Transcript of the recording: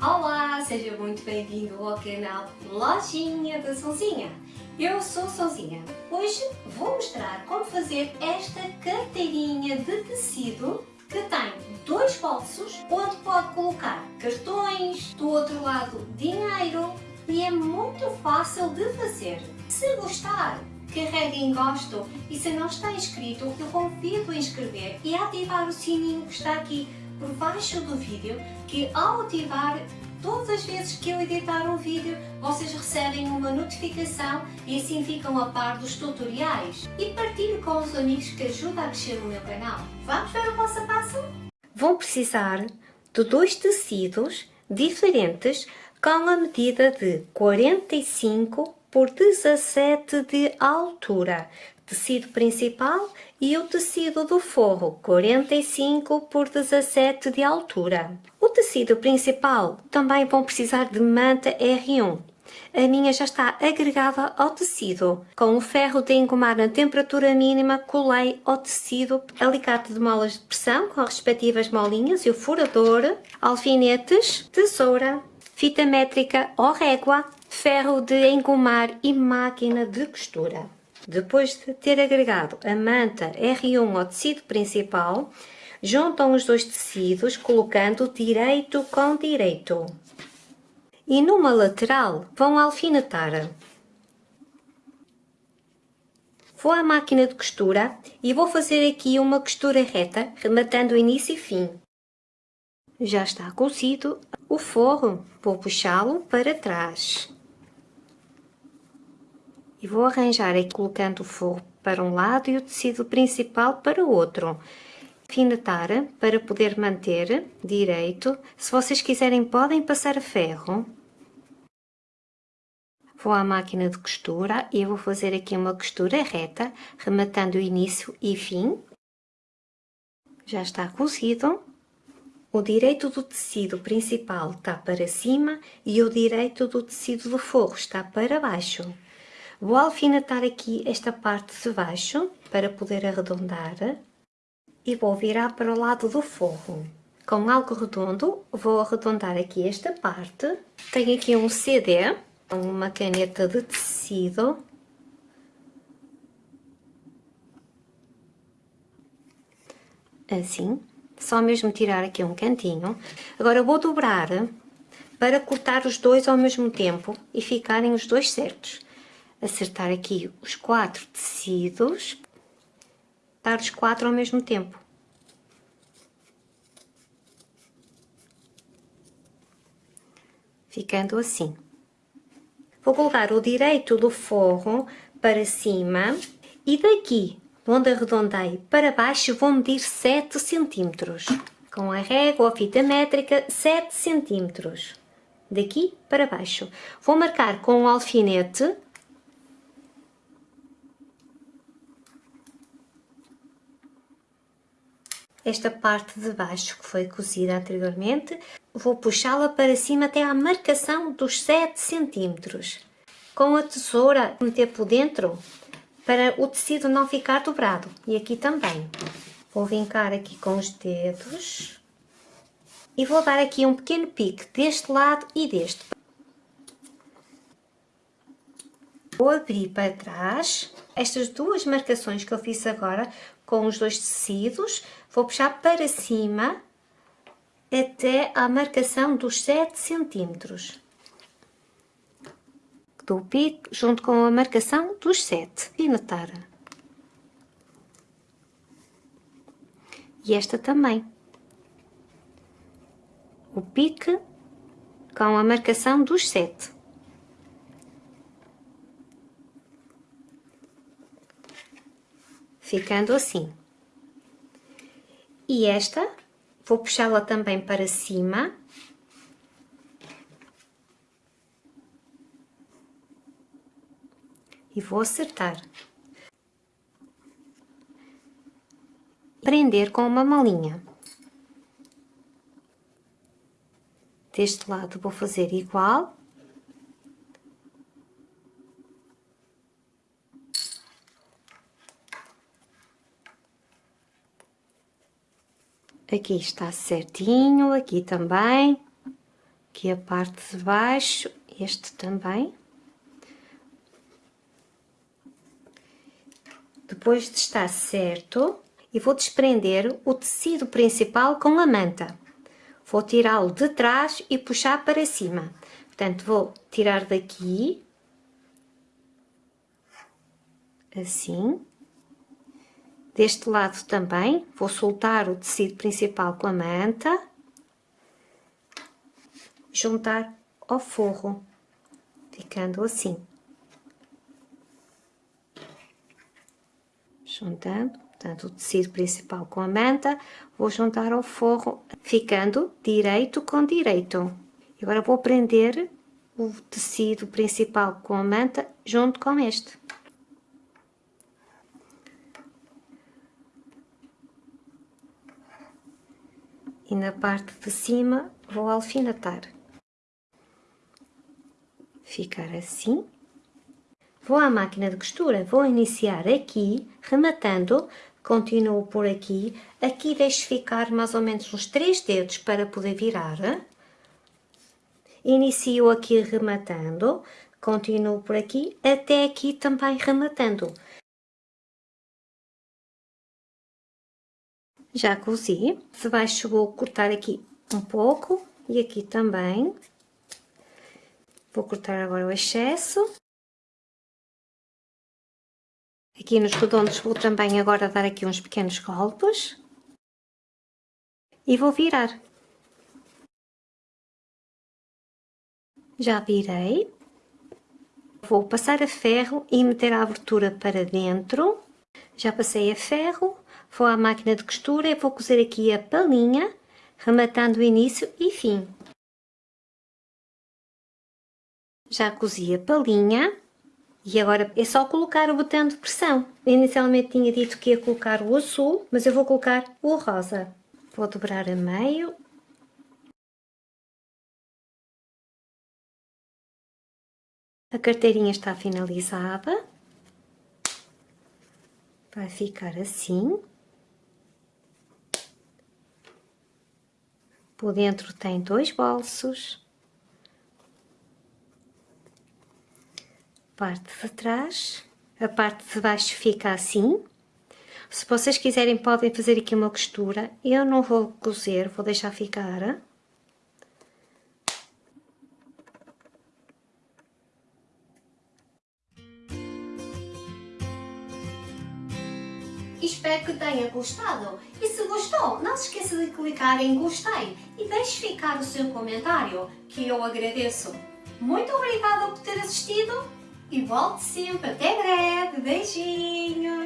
Olá, seja muito bem-vindo ao canal Lojinha da Sonzinha. Eu sou Sonzinha. Hoje vou mostrar como fazer esta carteirinha de tecido que tem dois bolsos onde pode colocar cartões, do outro lado dinheiro e é muito fácil de fazer. Se gostar, carregue em gosto e se não está inscrito, eu convido a inscrever e a ativar o sininho que está aqui por baixo do vídeo, que ao ativar todas as vezes que eu editar um vídeo, vocês recebem uma notificação e assim ficam a par dos tutoriais. E partilhe com os amigos que ajudam a crescer o meu canal. Vamos ver o passo a passo? Vão precisar de dois tecidos diferentes com a medida de 45 por 17 de altura, tecido principal e o tecido do forro 45 por 17 de altura. O tecido principal também vão precisar de manta R1. A minha já está agregada ao tecido. Com o ferro de engomar na temperatura mínima, colei ao tecido alicate de molas de pressão com as respectivas molinhas e o furador, alfinetes, tesoura, fita métrica ou régua, ferro de engomar e máquina de costura. Depois de ter agregado a manta R1 ao tecido principal, juntam os dois tecidos colocando direito com direito. E numa lateral vão alfinetar. Vou à máquina de costura e vou fazer aqui uma costura reta, rematando início e fim. Já está cozido o forro, vou puxá-lo para trás. E vou arranjar aqui colocando o forro para um lado e o tecido principal para o outro. Alfinetar para poder manter direito. Se vocês quiserem podem passar a ferro. Vou à máquina de costura e vou fazer aqui uma costura reta, rematando o início e fim. Já está cozido. O direito do tecido principal está para cima e o direito do tecido do forro está para baixo. Vou alfinetar aqui esta parte de baixo para poder arredondar e vou virar para o lado do forro. Com algo redondo, vou arredondar aqui esta parte. Tenho aqui um CD, uma caneta de tecido. Assim só mesmo tirar aqui um cantinho. Agora vou dobrar para cortar os dois ao mesmo tempo e ficarem os dois certos. Acertar aqui os quatro tecidos, dar os quatro ao mesmo tempo. Ficando assim. Vou colocar o direito do forro para cima e daqui onde arredondei para baixo vou medir 7 centímetros. Com a régua ou fita métrica, 7 centímetros. Daqui para baixo. Vou marcar com o alfinete esta parte de baixo que foi cozida anteriormente, vou puxá-la para cima até à marcação dos 7 centímetros. Com a tesoura, meter por dentro, para o tecido não ficar dobrado. E aqui também. Vou vincar aqui com os dedos e vou dar aqui um pequeno pique deste lado e deste. Vou abrir para trás estas duas marcações que eu fiz agora com os dois tecidos, vou puxar para cima até à marcação dos 7 centímetros do pico junto com a marcação dos 7 e notar. E esta também. O pique com a marcação dos 7. Ficando assim. E esta, vou puxá-la também para cima e vou acertar. Prender com uma malinha. Deste lado vou fazer igual. Aqui está certinho, aqui também. aqui a parte de baixo, este também. Depois de estar certo, e vou desprender o tecido principal com a manta. Vou tirá-lo de trás e puxar para cima. Portanto, vou tirar daqui, assim. Deste lado também, vou soltar o tecido principal com a manta. Juntar ao forro, ficando assim. Juntando, portanto, o tecido principal com a manta, vou juntar ao forro, ficando direito com direito. Agora vou prender o tecido principal com a manta junto com este. E na parte de cima vou alfinetar. Ficar assim. Vou à máquina de costura, vou iniciar aqui, rematando, continuo por aqui. Aqui deixo ficar mais ou menos uns 3 dedos para poder virar. Inicio aqui rematando, continuo por aqui, até aqui também rematando. Já cozi, de baixo vou cortar aqui um pouco e aqui também. Vou cortar agora o excesso. Aqui nos redondos vou também agora dar aqui uns pequenos golpes. E vou virar. Já virei. Vou passar a ferro e meter a abertura para dentro. Já passei a ferro, vou à máquina de costura e vou cozer aqui a palhinha, rematando o início e fim. Já cozi a palhinha e agora é só colocar o botão de pressão. inicialmente tinha dito que ia colocar o azul, mas eu vou colocar o rosa. Vou dobrar a meio A carteirinha está finalizada. Vai ficar assim. Por dentro tem dois bolsos. Parte de trás. A parte de baixo fica assim. Se vocês quiserem podem fazer aqui uma costura. Eu não vou cozer, vou deixar ficar. Espero que tenha gostado e se gostou, não se esqueça de clicar em gostei e deixe ficar o seu comentário, que eu agradeço. Muito obrigada por ter assistido e volte sempre. Até breve. Beijinhos!